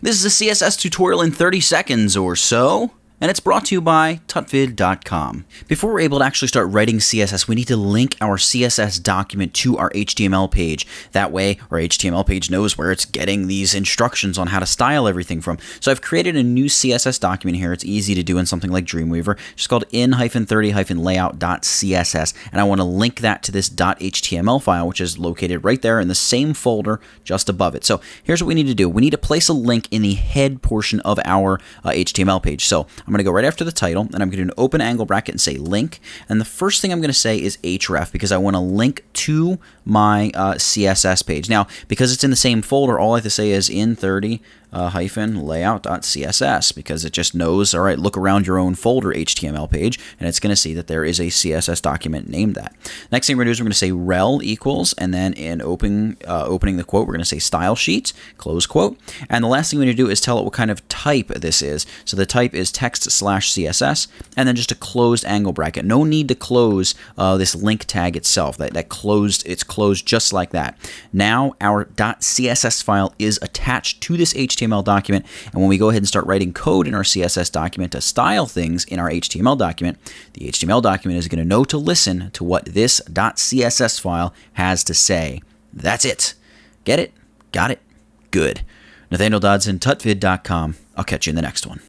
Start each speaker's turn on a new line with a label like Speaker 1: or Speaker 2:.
Speaker 1: This is a CSS tutorial in 30 seconds or so and it's brought to you by tutvid.com. Before we're able to actually start writing CSS, we need to link our CSS document to our HTML page. That way, our HTML page knows where it's getting these instructions on how to style everything from. So I've created a new CSS document here. It's easy to do in something like Dreamweaver. It's called in-30-layout.css, and I want to link that to this .html file, which is located right there in the same folder just above it. So here's what we need to do. We need to place a link in the head portion of our uh, HTML page. So I'm going to go right after the title, and I'm going to do an open angle bracket and say link. And the first thing I'm going to say is href because I want to link to my uh, CSS page. Now, because it's in the same folder, all I have to say is in 30 uh, hyphen layout.css because it just knows, all right, look around your own folder HTML page and it's going to see that there is a CSS document named that. Next thing we're going to do is we're going to say rel equals and then in open, uh, opening the quote, we're going to say style sheet, close quote. And the last thing we need to do is tell it what kind of type this is. So the type is text slash CSS and then just a closed angle bracket. No need to close uh, this link tag itself. That, that closed, it's closed just like that. Now our .css file is attached to this HTML HTML document. And when we go ahead and start writing code in our CSS document to style things in our HTML document, the HTML document is going to know to listen to what this .css file has to say. That's it. Get it? Got it? Good. Nathaniel Dodson, tutvid.com. I'll catch you in the next one.